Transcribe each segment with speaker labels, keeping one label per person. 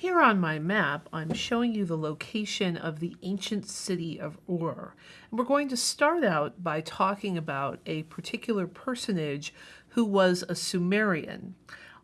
Speaker 1: Here on my map, I'm showing you the location of the ancient city of Ur. And we're going to start out by talking about a particular personage who was a Sumerian.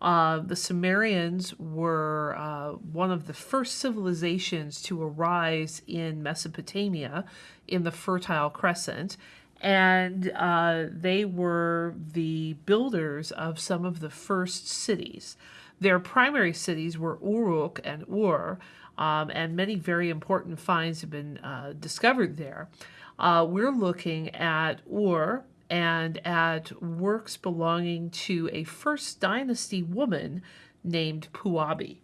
Speaker 1: Uh, the Sumerians were uh, one of the first civilizations to arise in Mesopotamia in the Fertile Crescent, and uh, they were the builders of some of the first cities. Their primary cities were Uruk and Ur, um, and many very important finds have been uh, discovered there. Uh, we're looking at Ur and at works belonging to a first dynasty woman named Puabi.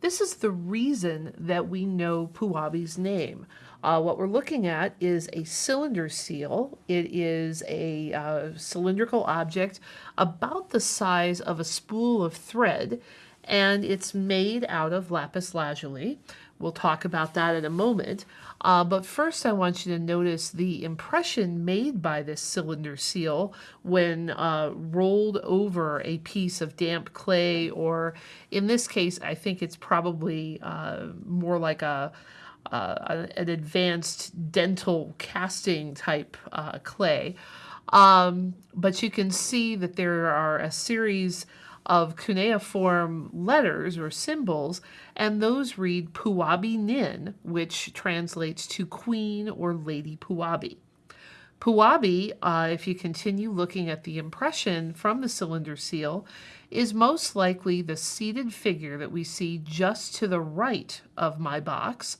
Speaker 1: This is the reason that we know Puabi's name. Uh, what we're looking at is a cylinder seal. It is a uh, cylindrical object about the size of a spool of thread, and it's made out of lapis lazuli. We'll talk about that in a moment. Uh, but first, I want you to notice the impression made by this cylinder seal when uh, rolled over a piece of damp clay, or in this case, I think it's probably uh, more like a uh, an advanced dental casting type uh, clay. Um, but you can see that there are a series of cuneiform letters or symbols, and those read Puabi Nin, which translates to Queen or Lady Puabi. Puabi, uh, if you continue looking at the impression from the cylinder seal, is most likely the seated figure that we see just to the right of my box,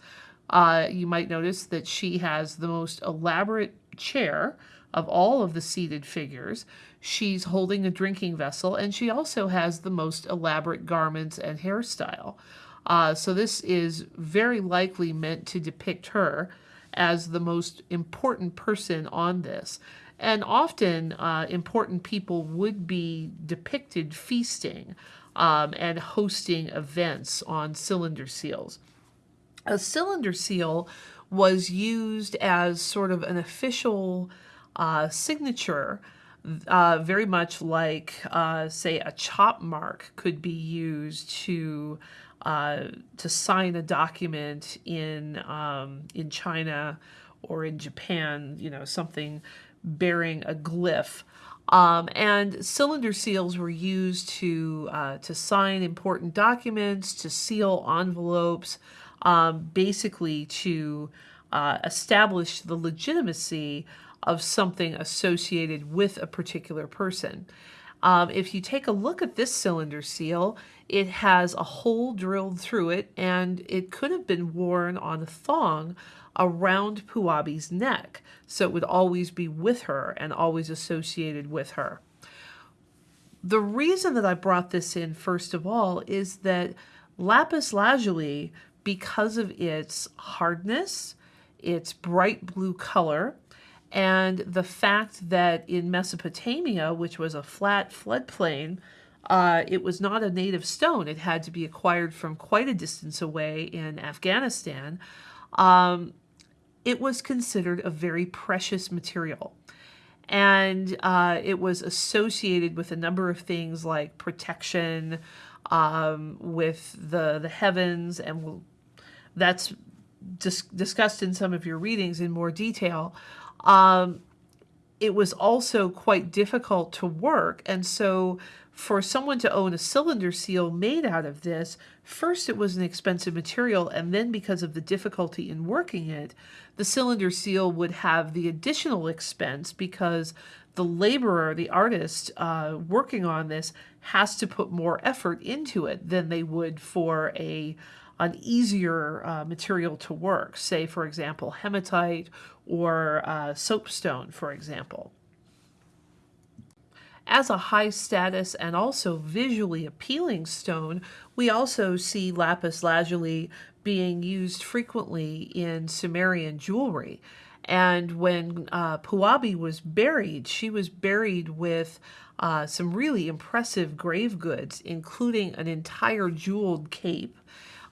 Speaker 1: uh, you might notice that she has the most elaborate chair of all of the seated figures. She's holding a drinking vessel, and she also has the most elaborate garments and hairstyle. Uh, so this is very likely meant to depict her as the most important person on this. And often uh, important people would be depicted feasting um, and hosting events on cylinder seals. A cylinder seal was used as sort of an official uh, signature, uh, very much like, uh, say, a chop mark could be used to uh, to sign a document in um, in China or in Japan. You know, something bearing a glyph. Um, and cylinder seals were used to uh, to sign important documents, to seal envelopes um, basically to uh, establish the legitimacy of something associated with a particular person. Um, if you take a look at this cylinder seal, it has a hole drilled through it and it could have been worn on a thong around Puabi's neck. So it would always be with her and always associated with her. The reason that I brought this in, first of all, is that lapis lazuli because of its hardness, its bright blue color, and the fact that in Mesopotamia, which was a flat floodplain, uh, it was not a native stone. It had to be acquired from quite a distance away in Afghanistan. Um, it was considered a very precious material. And uh, it was associated with a number of things like protection um, with the, the heavens, and we'll that's dis discussed in some of your readings in more detail. Um, it was also quite difficult to work. And so for someone to own a cylinder seal made out of this, first it was an expensive material, and then because of the difficulty in working it, the cylinder seal would have the additional expense because the laborer, the artist uh, working on this, has to put more effort into it than they would for a an easier uh, material to work, say, for example, hematite or uh, soapstone, for example. As a high status and also visually appealing stone, we also see lapis lazuli being used frequently in Sumerian jewelry. And when uh, Puabi was buried, she was buried with uh, some really impressive grave goods, including an entire jeweled cape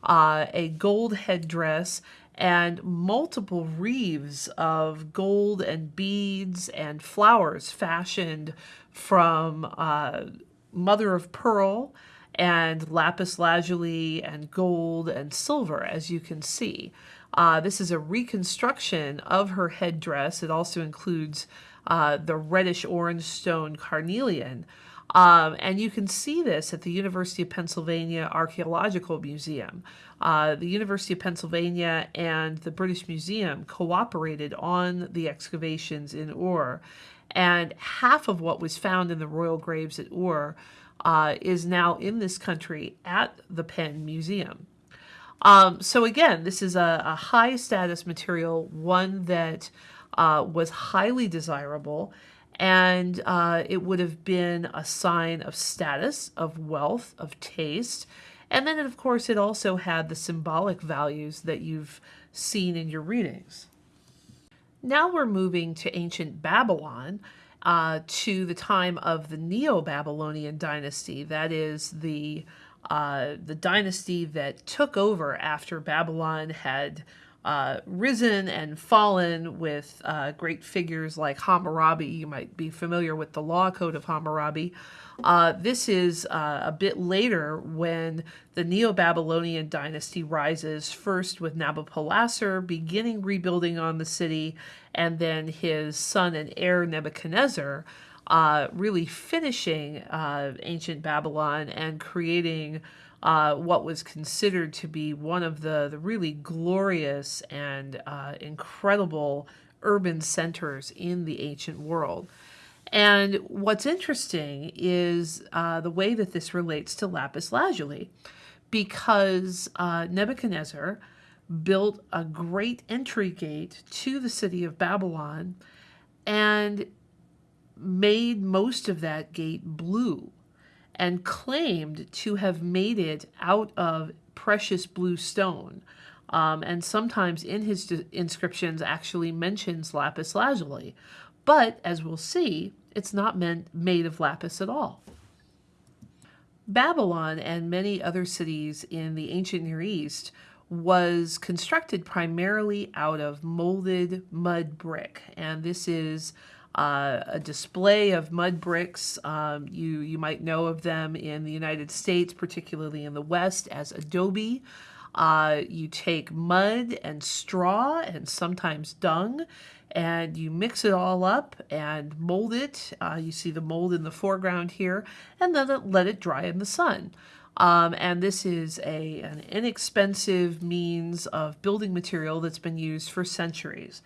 Speaker 1: uh, a gold headdress, and multiple wreaths of gold and beads and flowers fashioned from uh, mother of pearl and lapis lazuli and gold and silver, as you can see. Uh, this is a reconstruction of her headdress. It also includes uh, the reddish orange stone carnelian. Um, and you can see this at the University of Pennsylvania Archaeological Museum. Uh, the University of Pennsylvania and the British Museum cooperated on the excavations in Ur, and half of what was found in the royal graves at Ur uh, is now in this country at the Penn Museum. Um, so again, this is a, a, high status material, one that uh, was highly desirable, and uh, it would have been a sign of status, of wealth, of taste. And then, of course, it also had the symbolic values that you've seen in your readings. Now we're moving to ancient Babylon, uh, to the time of the Neo-Babylonian dynasty. That is the uh, the dynasty that took over after Babylon had uh, risen and fallen with uh, great figures like Hammurabi. You might be familiar with the law code of Hammurabi. Uh, this is uh, a bit later when the Neo-Babylonian dynasty rises, first with Nabopolassar beginning rebuilding on the city, and then his son and heir Nebuchadnezzar uh, really finishing uh, ancient Babylon and creating uh, what was considered to be one of the, the really glorious and uh, incredible urban centers in the ancient world. And what's interesting is uh, the way that this relates to lapis lazuli, because uh, Nebuchadnezzar built a great entry gate to the city of Babylon and made most of that gate blue and claimed to have made it out of precious blue stone. Um, and sometimes in his inscriptions actually mentions lapis lazuli. But as we'll see, it's not meant made of lapis at all. Babylon and many other cities in the ancient Near East was constructed primarily out of molded mud brick. And this is uh, a display of mud bricks. Um, you, you might know of them in the United States, particularly in the West, as adobe. Uh, you take mud and straw and sometimes dung and you mix it all up and mold it. Uh, you see the mold in the foreground here, and then let it dry in the sun. Um, and this is a, an inexpensive means of building material that's been used for centuries.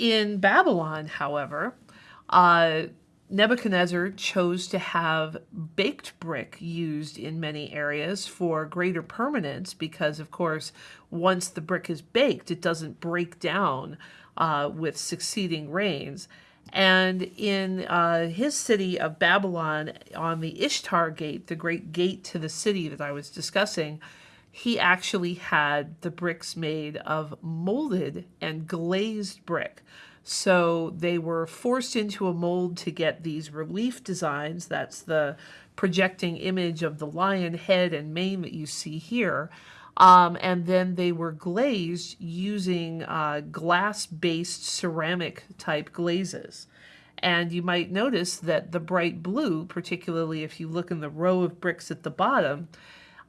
Speaker 1: In Babylon, however, uh, Nebuchadnezzar chose to have baked brick used in many areas for greater permanence because, of course, once the brick is baked, it doesn't break down uh, with succeeding rains. And in uh, his city of Babylon, on the Ishtar Gate, the great gate to the city that I was discussing, he actually had the bricks made of molded and glazed brick. So they were forced into a mold to get these relief designs. That's the projecting image of the lion head and mane that you see here. Um, and then they were glazed using uh, glass-based ceramic type glazes. And you might notice that the bright blue, particularly if you look in the row of bricks at the bottom,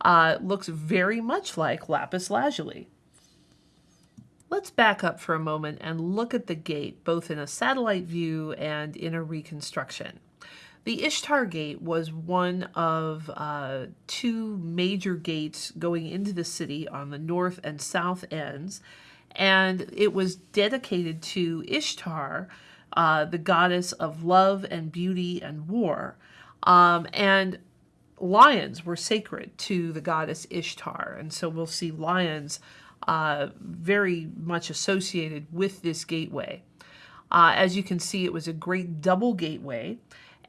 Speaker 1: uh, looks very much like lapis lazuli. Let's back up for a moment and look at the gate, both in a satellite view and in a reconstruction. The Ishtar Gate was one of uh, two major gates going into the city on the north and south ends, and it was dedicated to Ishtar, uh, the goddess of love and beauty and war. Um, and lions were sacred to the goddess Ishtar, and so we'll see lions uh, very much associated with this gateway. Uh, as you can see, it was a great double gateway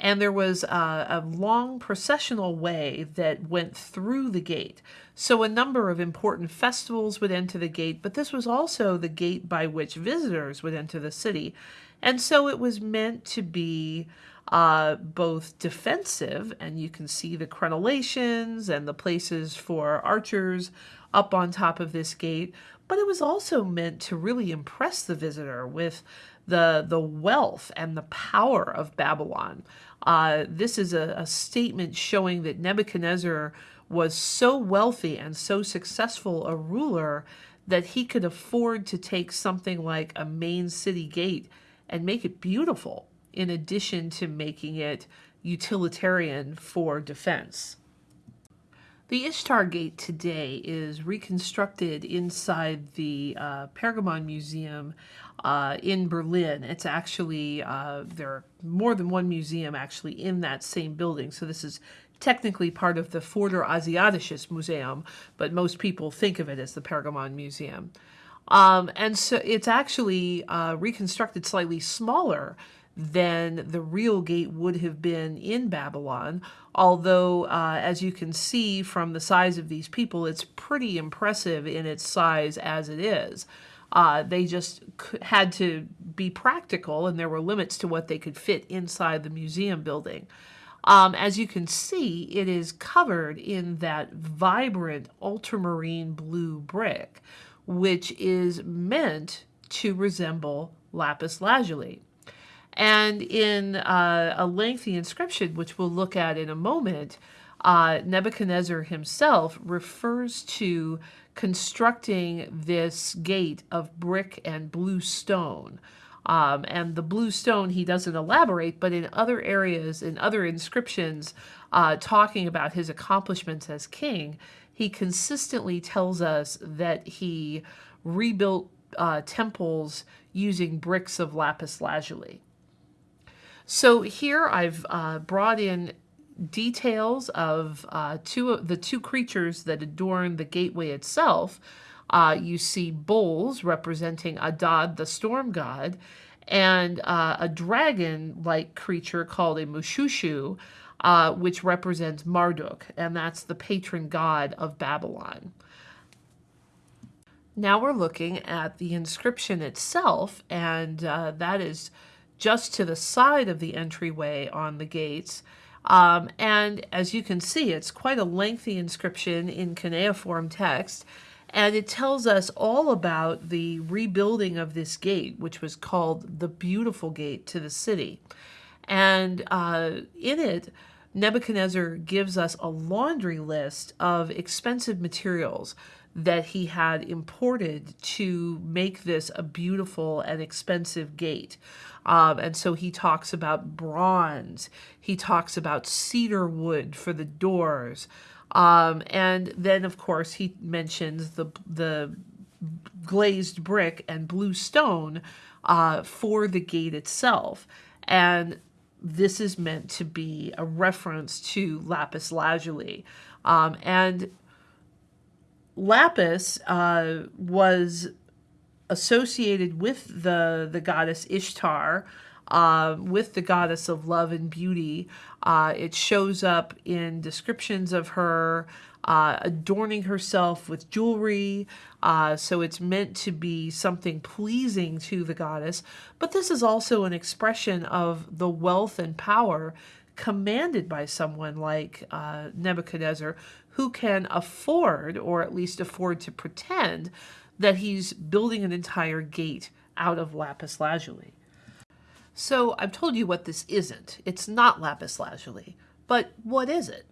Speaker 1: and there was a, a, long processional way that went through the gate. So a number of important festivals would enter the gate, but this was also the gate by which visitors would enter the city. And so it was meant to be uh, both defensive, and you can see the crenellations and the places for archers up on top of this gate, but it was also meant to really impress the visitor with the, the wealth and the power of Babylon. Uh, this is a, a statement showing that Nebuchadnezzar was so wealthy and so successful a ruler that he could afford to take something like a main city gate and make it beautiful, in addition to making it utilitarian for defense. The Ishtar Gate today is reconstructed inside the uh, Pergamon Museum uh, in Berlin. It's actually, uh, there are more than one museum actually in that same building. So this is technically part of the Vorderasiatisches Museum, but most people think of it as the Pergamon Museum. Um, and so it's actually uh, reconstructed slightly smaller than the real gate would have been in Babylon. Although, uh, as you can see from the size of these people, it's pretty impressive in its size as it is. Uh, they just had to be practical, and there were limits to what they could fit inside the museum building. Um, as you can see, it is covered in that vibrant ultramarine blue brick, which is meant to resemble lapis lazuli. And in uh, a lengthy inscription, which we'll look at in a moment, uh, Nebuchadnezzar himself refers to constructing this gate of brick and blue stone. Um, and the blue stone, he doesn't elaborate, but in other areas, in other inscriptions, uh, talking about his accomplishments as king, he consistently tells us that he rebuilt uh, temples using bricks of lapis lazuli. So here I've uh, brought in details of uh, two of the two creatures that adorn the gateway itself. Uh, you see bulls representing Adad, the storm god, and uh, a dragon-like creature called a Mushushu, uh, which represents Marduk, and that's the patron god of Babylon. Now we're looking at the inscription itself, and uh, that is just to the side of the entryway on the gates. Um, and as you can see, it's quite a lengthy inscription in cuneiform text. And it tells us all about the rebuilding of this gate, which was called the Beautiful Gate to the city. And uh, in it, Nebuchadnezzar gives us a laundry list of expensive materials that he had imported to make this a beautiful and expensive gate. Um, and so he talks about bronze, he talks about cedar wood for the doors. Um, and then, of course, he mentions the, the glazed brick and blue stone uh, for the gate itself. And this is meant to be a reference to lapis lazuli. Um, and lapis uh, was associated with the, the goddess Ishtar, uh, with the goddess of love and beauty. Uh, it shows up in descriptions of her uh, adorning herself with jewelry. Uh, so it's meant to be something pleasing to the goddess. But this is also an expression of the wealth and power commanded by someone like uh, Nebuchadnezzar, who can afford, or at least afford to pretend, that he's building an entire gate out of lapis lazuli. So I've told you what this isn't. It's not lapis lazuli. But what is it?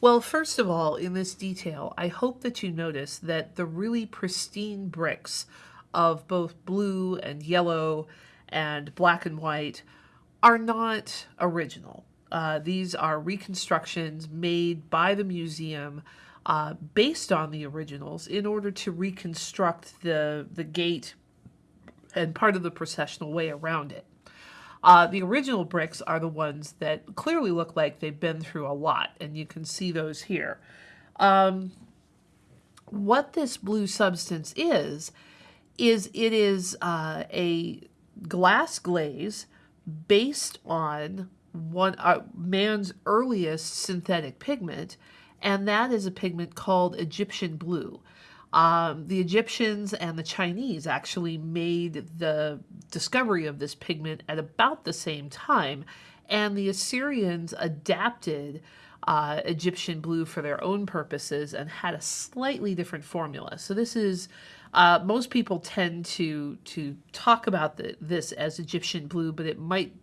Speaker 1: Well, first of all, in this detail, I hope that you notice that the really pristine bricks of both blue and yellow and black and white are not original. Uh, these are reconstructions made by the museum uh, based on the originals in order to reconstruct the, the gate and part of the processional way around it. Uh, the original bricks are the ones that clearly look like they've been through a lot, and you can see those here. Um, what this blue substance is, is it is uh, a glass glaze based on one uh, man's earliest synthetic pigment, and that is a pigment called Egyptian blue. Um, the Egyptians and the Chinese actually made the discovery of this pigment at about the same time, And the Assyrians adapted uh, Egyptian blue for their own purposes and had a slightly different formula. So this is uh, most people tend to to talk about the, this as Egyptian blue, but it might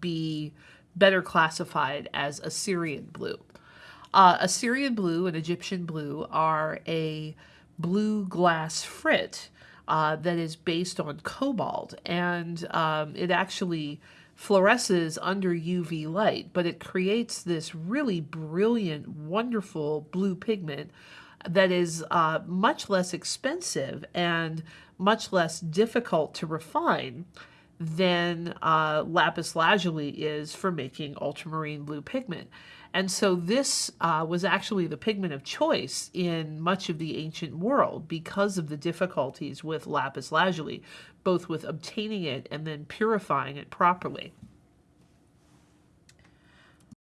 Speaker 1: be better classified as Assyrian blue. Uh, Assyrian blue and Egyptian blue are a blue glass frit uh, that is based on cobalt, and um, it actually fluoresces under UV light, but it creates this really brilliant, wonderful blue pigment that is uh, much less expensive and much less difficult to refine than uh, lapis lazuli is for making ultramarine blue pigment. And so this uh, was actually the pigment of choice in much of the ancient world because of the difficulties with lapis lazuli, both with obtaining it and then purifying it properly.